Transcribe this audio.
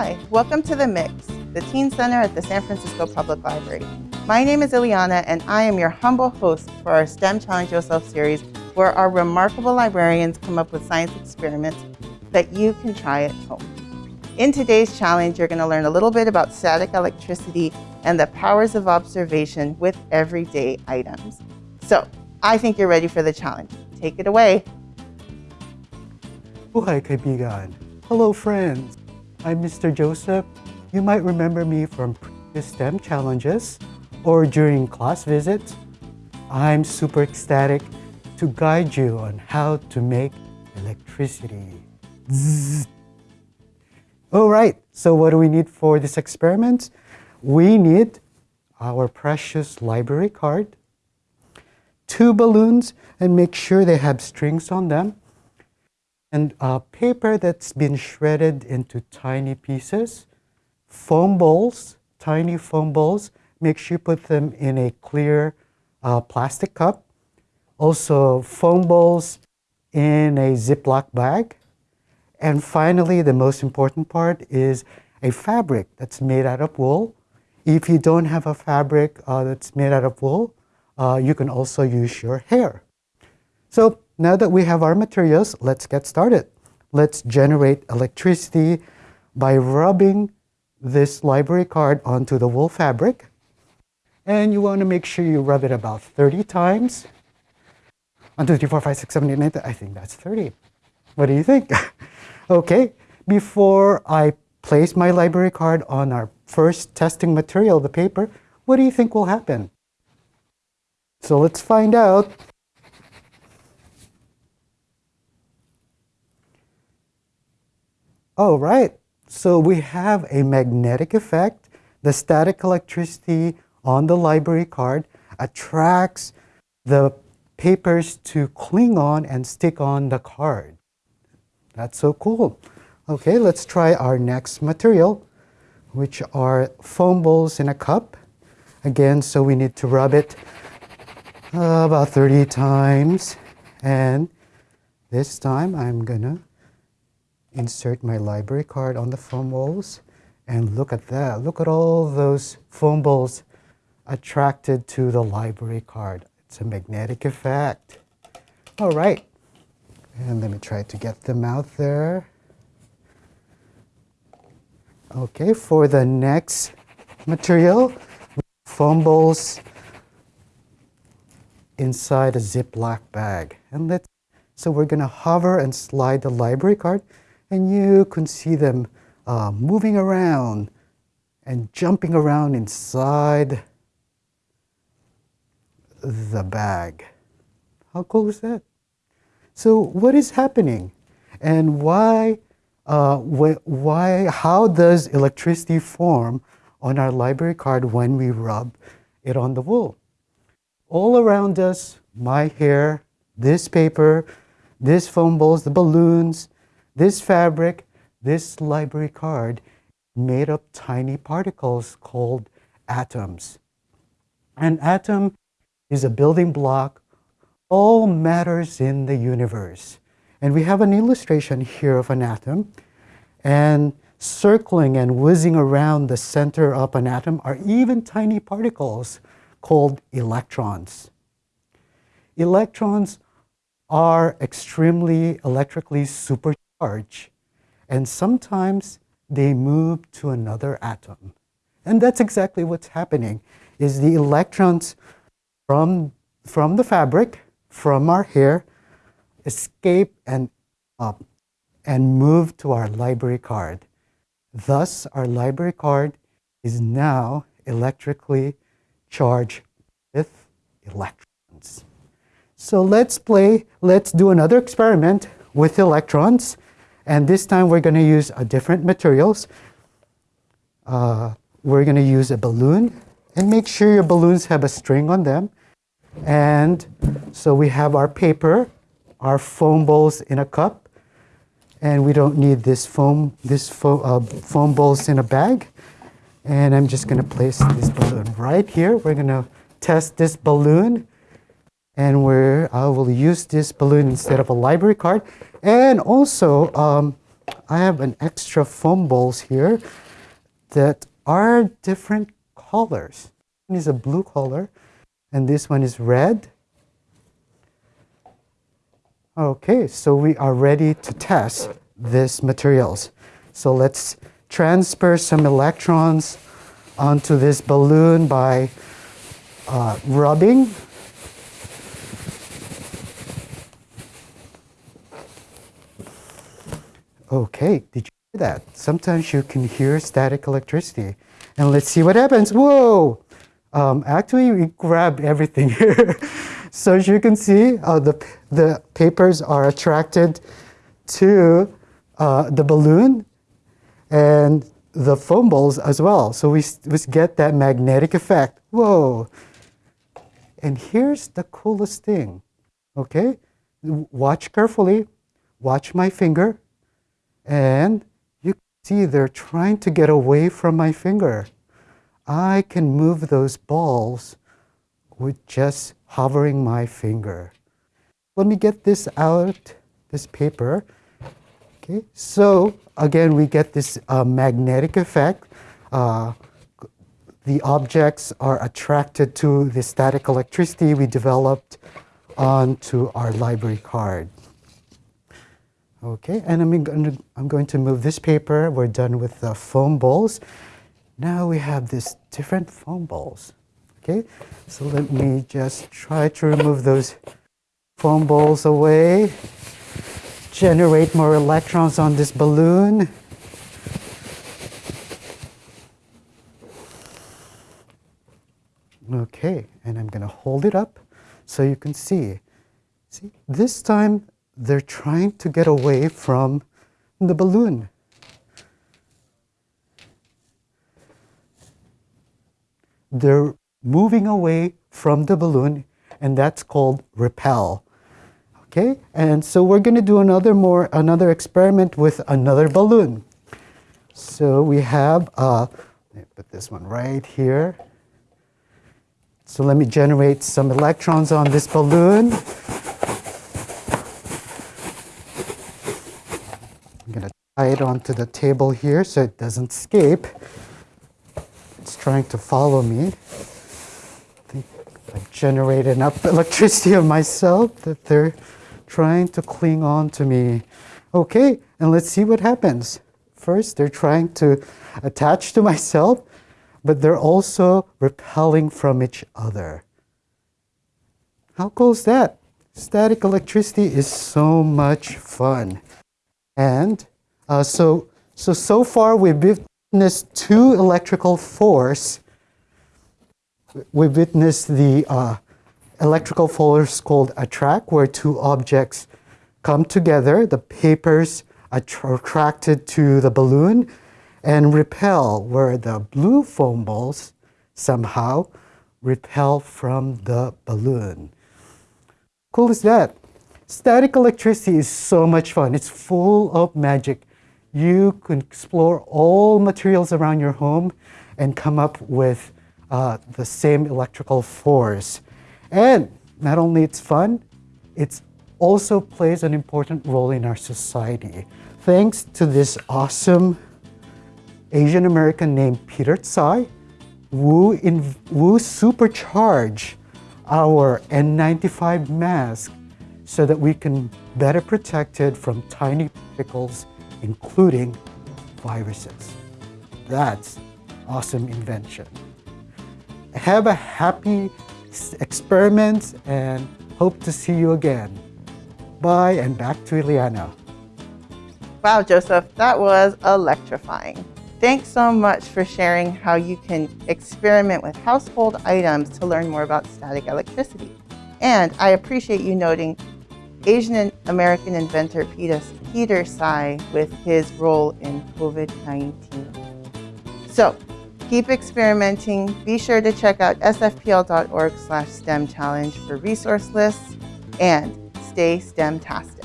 Hi, welcome to The Mix, the Teen Center at the San Francisco Public Library. My name is Ileana and I am your humble host for our STEM Challenge Yourself series where our remarkable librarians come up with science experiments that you can try at home. In today's challenge, you're going to learn a little bit about static electricity and the powers of observation with everyday items. So I think you're ready for the challenge. Take it away. Hello friends. I'm Mr. Joseph. You might remember me from previous STEM challenges or during class visits. I'm super ecstatic to guide you on how to make electricity. Zzz. All right, so what do we need for this experiment? We need our precious library card, two balloons, and make sure they have strings on them, and paper that's been shredded into tiny pieces, foam balls, tiny foam balls, make sure you put them in a clear uh, plastic cup. Also foam balls in a Ziploc bag. And finally, the most important part is a fabric that's made out of wool. If you don't have a fabric uh, that's made out of wool, uh, you can also use your hair. So now that we have our materials, let's get started. Let's generate electricity by rubbing this library card onto the wool fabric. And you want to make sure you rub it about 30 times. 1, 2, 3, 4, 5, 6, 7, 8, 9, 10. I think that's 30. What do you think? okay, before I place my library card on our first testing material, the paper, what do you think will happen? So let's find out. Oh, right. So we have a magnetic effect. The static electricity on the library card attracts the papers to cling on and stick on the card. That's so cool. Okay, let's try our next material, which are foam balls in a cup. Again, so we need to rub it uh, about 30 times. And this time I'm gonna insert my library card on the foam balls. And look at that. Look at all those foam balls attracted to the library card. It's a magnetic effect. All right. And let me try to get them out there. Okay, for the next material, foam balls inside a Ziploc bag. And let's, so we're gonna hover and slide the library card and you can see them uh, moving around and jumping around inside the bag. How cool is that? So what is happening and why, uh, wh why, how does electricity form on our library card when we rub it on the wool? All around us, my hair, this paper, this foam balls, the balloons, this fabric, this library card, made up tiny particles called atoms. An atom is a building block all matters in the universe. And we have an illustration here of an atom. And circling and whizzing around the center of an atom are even tiny particles called electrons. Electrons are extremely electrically super charge, and sometimes they move to another atom. And that's exactly what's happening, is the electrons from, from the fabric, from our hair, escape and up and move to our library card. Thus, our library card is now electrically charged with electrons. So let's play, let's do another experiment with electrons. And this time we're going to use a different materials. Uh, we're going to use a balloon and make sure your balloons have a string on them. And so we have our paper, our foam balls in a cup, and we don't need this foam, this fo uh, foam balls in a bag. And I'm just going to place this balloon right here. We're going to test this balloon and where I will use this balloon instead of a library card. And also, um, I have an extra foam balls here that are different colors. One is a blue color and this one is red. Okay, so we are ready to test these materials. So let's transfer some electrons onto this balloon by uh, rubbing. Okay, did you hear that? Sometimes you can hear static electricity. And let's see what happens. Whoa! Um, actually, we grabbed everything here. so as you can see, uh, the, the papers are attracted to uh, the balloon and the foam balls as well. So we, we get that magnetic effect. Whoa! And here's the coolest thing, okay? Watch carefully, watch my finger, and you see they're trying to get away from my finger. I can move those balls with just hovering my finger. Let me get this out, this paper. Okay, so again, we get this uh, magnetic effect. Uh, the objects are attracted to the static electricity we developed onto our library card. Okay, and I'm going, to, I'm going to move this paper. We're done with the foam balls. Now we have these different foam balls. Okay, so let me just try to remove those foam balls away. Generate more electrons on this balloon. Okay, and I'm going to hold it up so you can see. See, this time they're trying to get away from the balloon. They're moving away from the balloon, and that's called repel. Okay, and so we're going to do another more another experiment with another balloon. So we have, uh, let me put this one right here. So let me generate some electrons on this balloon. I'm going to tie onto the table here so it doesn't escape. It's trying to follow me. I think I've generated enough electricity of myself that they're trying to cling on to me. Okay, and let's see what happens. First, they're trying to attach to myself, but they're also repelling from each other. How cool is that? Static electricity is so much fun. And uh, so, so, so far we've witnessed two electrical force. We've witnessed the uh, electrical force called attract, where two objects come together. The papers attracted to the balloon and repel, where the blue foam balls somehow repel from the balloon. Cool is that? Static electricity is so much fun. It's full of magic. You can explore all materials around your home and come up with uh, the same electrical force. And not only it's fun, it also plays an important role in our society. Thanks to this awesome Asian American named Peter Tsai, Wu, in, Wu supercharge our N95 mask so that we can better protect it from tiny particles, including viruses. That's awesome invention. Have a happy experiment and hope to see you again. Bye and back to Ileana. Wow, Joseph, that was electrifying. Thanks so much for sharing how you can experiment with household items to learn more about static electricity. And I appreciate you noting Asian American inventor Peter, Peter Tsai with his role in COVID-19. So keep experimenting. Be sure to check out sfpl.org slash STEM challenge for resource lists and stay STEM-tastic.